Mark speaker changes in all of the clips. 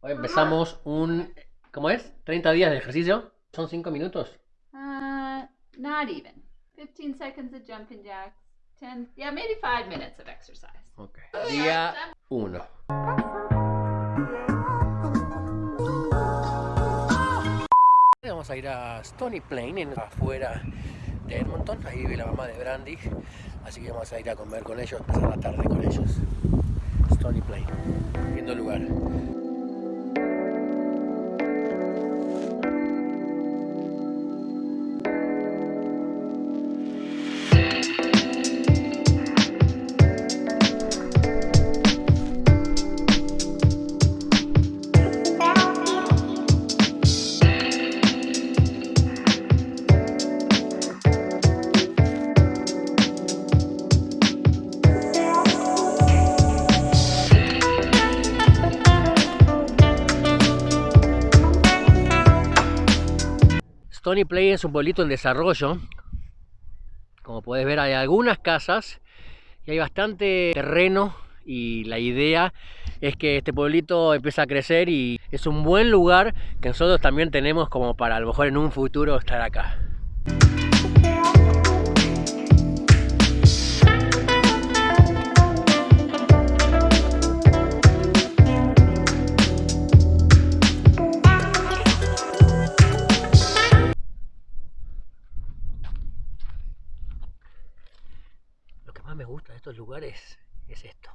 Speaker 1: Hoy empezamos un... ¿Cómo es? ¿30 días de ejercicio? ¿Son 5 minutos?
Speaker 2: Uh, not even. 15 seconds of jumping jacks. 10, yeah, maybe 5 minutes of exercise.
Speaker 1: Ok. Día 1. Vamos a ir a Stony Plain, en, afuera de Edmonton. Ahí vive la mamá de Brandy. Así que vamos a ir a comer con ellos, pasar la tarde con ellos. Stony Plain. Lindo lugar. Stony Plain es un pueblito en desarrollo. Como puedes ver hay algunas casas y hay bastante terreno y la idea es que este pueblito empieza a crecer y es un buen lugar que nosotros también tenemos como para a lo mejor en un futuro estar acá. Me gusta de estos lugares es esto.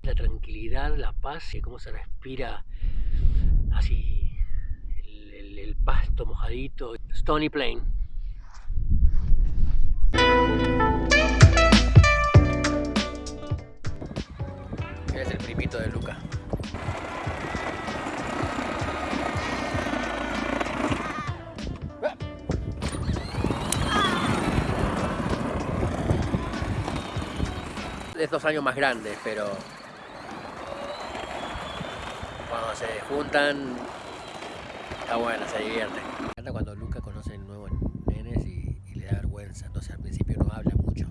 Speaker 1: La tranquilidad, la paz y cómo se respira así el, pasto mojadito. Stony Plain. Es dos años más grande, pero cuando se juntan está bueno, se divierte. Me encanta cuando Luca conoce nuevos nenes y, y le da vergüenza, entonces al principio no habla mucho.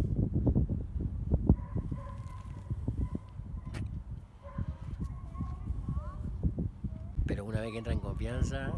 Speaker 1: Pero una vez que entra en confianza,